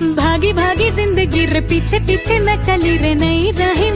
भागी भागी ज़िंदगी रे पीछे पीछे मैं चली रे नई रही